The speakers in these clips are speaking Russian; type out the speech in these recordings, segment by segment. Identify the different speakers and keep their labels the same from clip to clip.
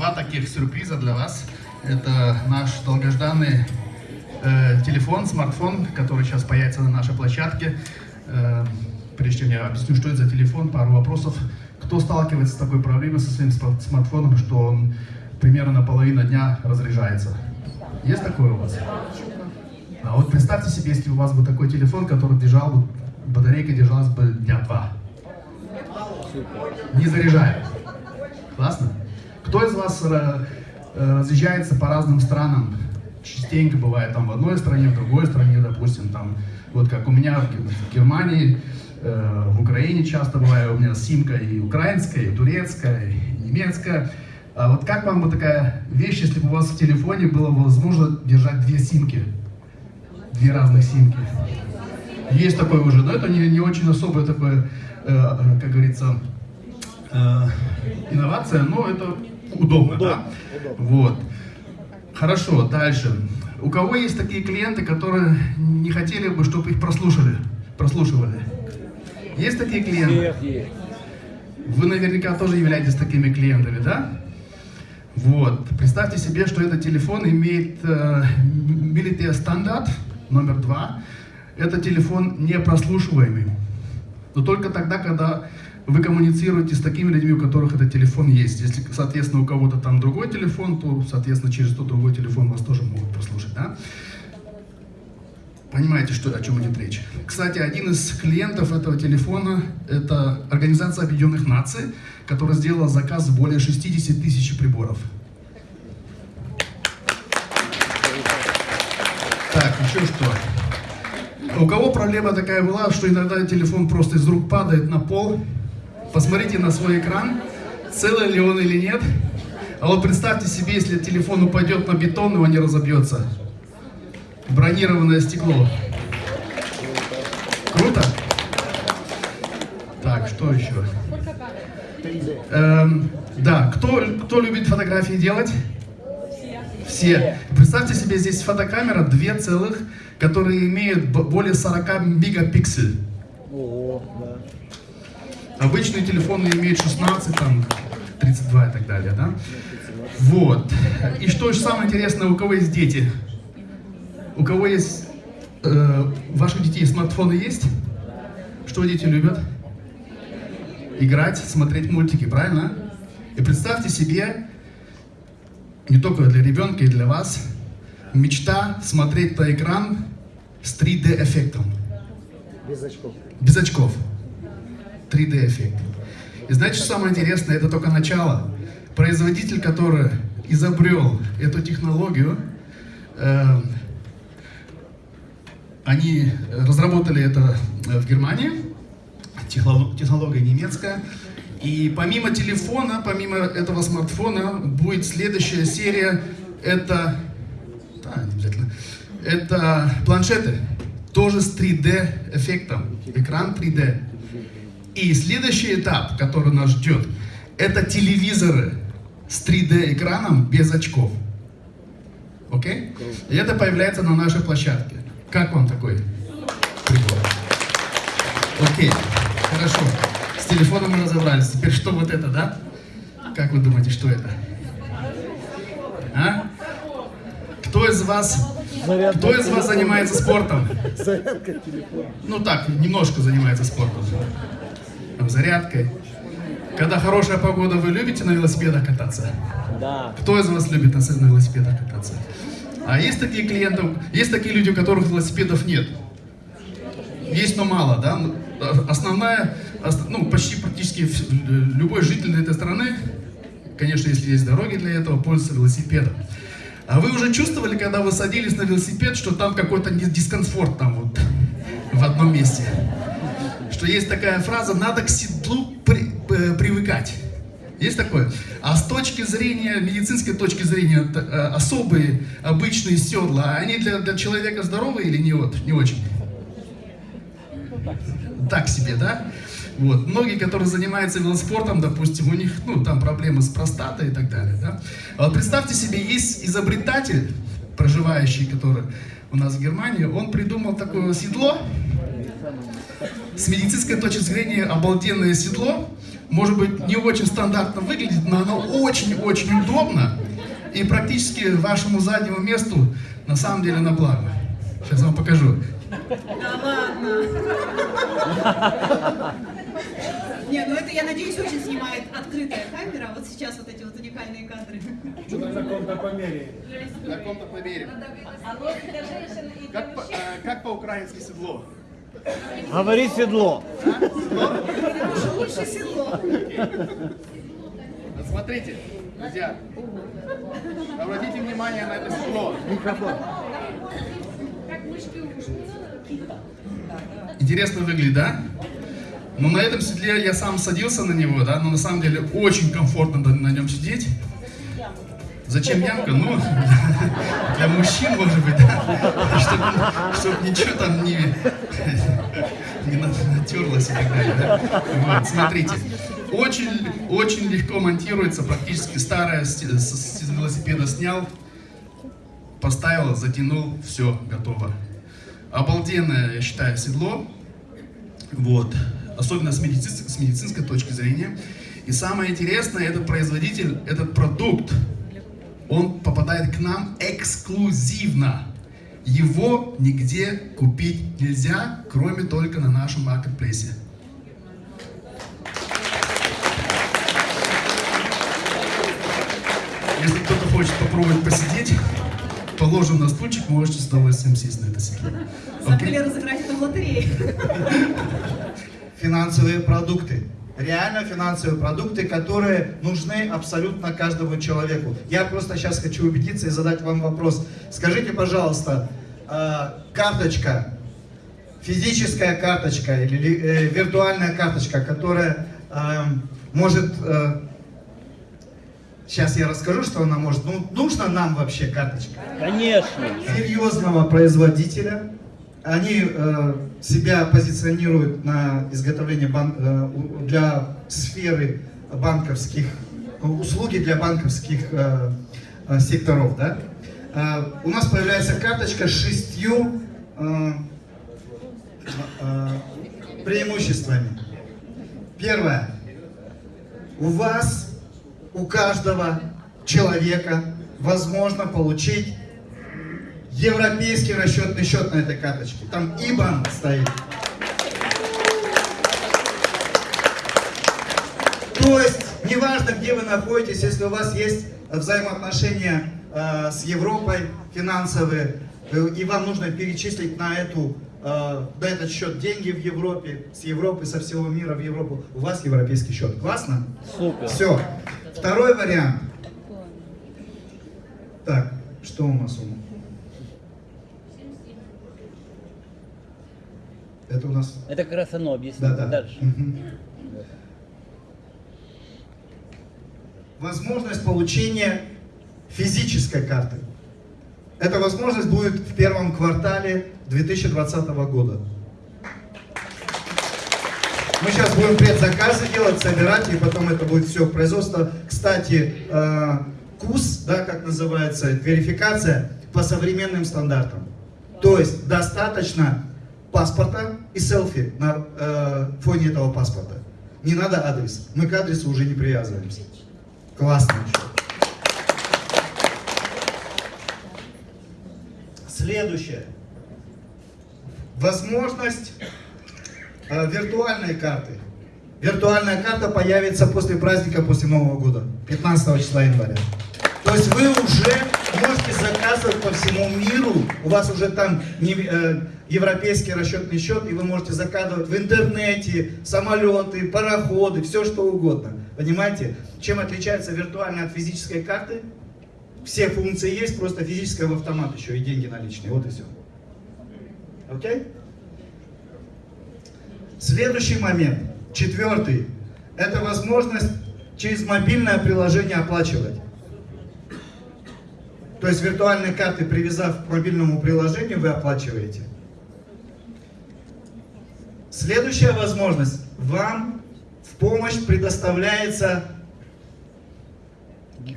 Speaker 1: два таких сюрприза для вас. Это наш долгожданный э, телефон, смартфон, который сейчас появится на нашей площадке. Э, прежде чем я объясню, что это за телефон, пару вопросов. Кто сталкивается с такой проблемой со своим смартфоном, что он примерно на половину дня разряжается? Есть такое у вас? А вот представьте себе, если у вас бы такой телефон, который держал бы, батарейка держалась бы дня два. Не заряжая. Классно? Кто из вас э, э, разъезжается по разным странам? Частенько бывает там в одной стране, в другой стране, допустим, там, вот как у меня в Германии, э, в Украине часто бывает, у меня симка и украинская, и турецкая, и немецкая. А вот как вам бы такая вещь, если бы у вас в телефоне было возможно держать две симки? Две разных симки. Есть такое уже, но это не, не очень особое такое, э, как говорится, э, инновация, но это удобно, удобно да? Удобно. Вот. Хорошо, дальше. У кого есть такие клиенты, которые не хотели бы, чтобы их прослушали, прослушивали? Есть такие клиенты? Вы наверняка тоже являетесь такими клиентами, да? Вот. Представьте себе, что этот телефон имеет э, Military стандарт номер два. Это телефон непрослушиваемый. Но только тогда, когда вы коммуницируете с такими людьми, у которых этот телефон есть. Если, соответственно, у кого-то там другой телефон, то, соответственно, через тот другой телефон вас тоже могут прослушать, да? Понимаете, что, о чем идет речь? Кстати, один из клиентов этого телефона – это Организация Объединенных Наций, которая сделала заказ более 60 тысяч приборов. Так, еще что? У кого проблема такая была, что иногда телефон просто из рук падает на пол, Посмотрите на свой экран, целый ли он или нет. А вот представьте себе, если телефон упадет на бетон, его не разобьется. Бронированное стекло. Круто? Так, что еще? Эм, да, кто, кто любит фотографии делать? Все. Представьте себе, здесь фотокамера, две целых, которые имеют более 40 мегапикселей. Обычные телефоны имеют 16, там, 32 и так далее, да? Вот. И что же самое интересное, у кого есть дети? У кого есть... Э, ваших детей смартфоны есть? Что дети любят? Играть, смотреть мультики, правильно? И представьте себе, не только для ребенка и для вас, мечта смотреть на экран с 3D-эффектом.
Speaker 2: Без очков.
Speaker 1: Без очков. 3D эффект. И знаете, что самое интересное? Это только начало. Производитель, который изобрел эту технологию, э, они разработали это в Германии, технология немецкая. И помимо телефона, помимо этого смартфона, будет следующая серия, это, да, обязательно, это планшеты, тоже с 3D эффектом, экран 3D. И следующий этап, который нас ждет, это телевизоры с 3D-экраном без очков. Окей? И это появляется на нашей площадке. Как вам такой прибор? Окей, хорошо. С телефоном мы разобрались. Теперь что вот это, да? Как вы думаете, что это? А? Кто из вас, кто из вас занимается спортом? Зарядка телефона. Ну так, немножко занимается спортом там, зарядкой. Когда хорошая погода, вы любите на велосипедах кататься?
Speaker 2: Да.
Speaker 1: Кто из вас любит на, на велосипедах кататься? А есть такие клиенты, есть такие люди, у которых велосипедов нет? Есть, но мало, да? Ну, основная, ну, почти практически любой житель этой страны, конечно, если есть дороги для этого, пользуется велосипедом. А вы уже чувствовали, когда вы садились на велосипед, что там какой-то дискомфорт там вот в одном месте? Что есть такая фраза «надо к седлу при, э, привыкать». Есть такое? А с точки зрения, медицинской точки зрения, э, особые, обычные седла, они для, для человека здоровые или не, вот, не очень? Так себе, да? Вот. Многие, которые занимаются велоспортом, допустим, у них, ну, там проблемы с простатой и так далее, да? А вот представьте себе, есть изобретатель, проживающий, который у нас в Германии, он придумал такое седло, с медицинской точки зрения обалденное седло, может быть, не очень стандартно выглядит, но оно очень-очень удобно и практически вашему заднему месту на самом деле на благо. Сейчас вам покажу.
Speaker 3: Да ладно. Не, ну это, я надеюсь, очень снимает открытая камера. Вот сейчас вот эти вот уникальные кадры.
Speaker 4: На каком-то помере.
Speaker 1: На каком-то помере. Как, по- э, как по-украински седло?
Speaker 2: Говори седло.
Speaker 3: Лучше, лучше седло.
Speaker 1: Смотрите, друзья, обратите внимание на это седло.
Speaker 2: Микрофон.
Speaker 1: Интересно выглядит, да? Но на этом седле я сам садился на него, да, но на самом деле очень комфортно на нем сидеть. Зачем ямка? Ну, для мужчин, может быть, да, чтобы, ничего там не, не на- натерлось и так далее. да. Вот, смотрите, очень, очень легко монтируется, практически старое с, с- с велосипеда снял, поставил, затянул, все, готово. Обалденное, я считаю, седло. Вот. Особенно с, медици- с медицинской точки зрения. И самое интересное, этот производитель, этот продукт, он попадает к нам эксклюзивно. Его нигде купить нельзя, кроме только на нашем маркетплейсе. Если кто-то хочет попробовать посидеть, положим на стульчик, можете с удовольствием сесть на это седло.
Speaker 3: Забыли разыграть это в лотерее.
Speaker 5: финансовые продукты. Реально финансовые продукты, которые нужны абсолютно каждому человеку. Я просто сейчас хочу убедиться и задать вам вопрос. Скажите, пожалуйста, э, карточка, физическая карточка или ли- э, виртуальная карточка, которая э, может... э, сейчас я расскажу, что она может. Ну, нужна нам вообще карточка?
Speaker 2: Конечно.
Speaker 5: серьезного производителя. Они э, себя позиционируют на изготовление бан- э, для сферы банковских, э, услуги для банковских э, секторов. Да? У нас появляется карточка с шестью преимуществами. Первое. У вас, у каждого человека возможно получить европейский расчетный счет на этой карточке. Там IBAN стоит. То есть, неважно, где вы находитесь, если у вас есть взаимоотношения э, с Европой финансовые, э, и вам нужно перечислить на, эту, э, на этот счет деньги в Европе, с Европы, со всего мира в Европу, у вас европейский счет. Классно?
Speaker 2: Супер.
Speaker 5: Все. Второй вариант. Так, что у нас? у нас? Это у нас...
Speaker 2: Это как раз оно объяснит.
Speaker 5: Да, да.
Speaker 2: Дальше.
Speaker 5: Возможность получения физической карты. Эта возможность будет в первом квартале 2020 года. Мы сейчас будем предзаказы делать, собирать, и потом это будет все производство. Кстати, э, КУС, да, как называется, верификация по современным стандартам. То есть достаточно паспорта и селфи на э, фоне этого паспорта. Не надо адрес. Мы к адресу уже не привязываемся. Классно. Следующее. Возможность э, виртуальной карты. Виртуальная карта появится после праздника, после Нового года, 15 числа января. То есть вы уже заказывать по всему миру, у вас уже там не, э, европейский расчетный счет, и вы можете заказывать в интернете, самолеты, пароходы, все что угодно. Понимаете? Чем отличается виртуальная от физической карты? Все функции есть, просто физическая в автомат еще и деньги наличные. Вот и все. Окей? Следующий момент, четвертый, это возможность через мобильное приложение оплачивать. То есть виртуальной карты, привязав к мобильному приложению, вы оплачиваете. Следующая возможность. Вам в помощь предоставляется,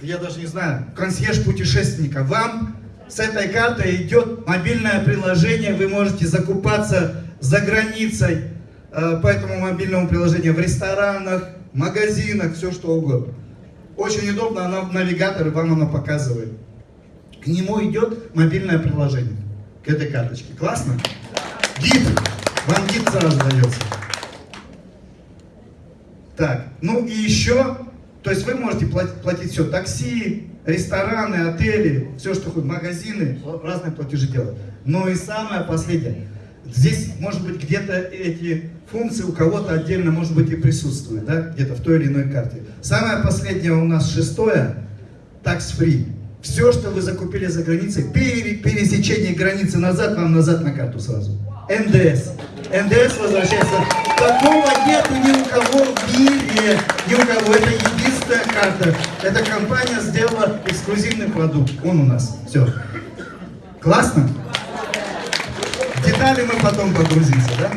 Speaker 5: я даже не знаю, консьерж путешественника. Вам с этой картой идет мобильное приложение, вы можете закупаться за границей э, по этому мобильному приложению в ресторанах, магазинах, все что угодно. Очень удобно, она в навигаторе вам она показывает. К нему идет мобильное приложение, к этой карточке. Классно? Гид. Вам гид сразу дается. Так, ну и еще, то есть вы можете платить, платить все, такси, рестораны, отели, все, что хоть, магазины, разные платежи делать. Но и самое последнее, здесь, может быть, где-то эти функции у кого-то отдельно, может быть, и присутствуют, да, где-то в той или иной карте. Самое последнее у нас шестое, tax-free. Все, что вы закупили за границей, пересечение границы назад, вам назад на карту сразу. НДС. НДС возвращается. Такого нету ни у кого в мире. Ни у кого. Это единственная карта. Эта компания сделала эксклюзивный продукт. Он у нас. Все. Классно? Детали мы потом погрузимся, да?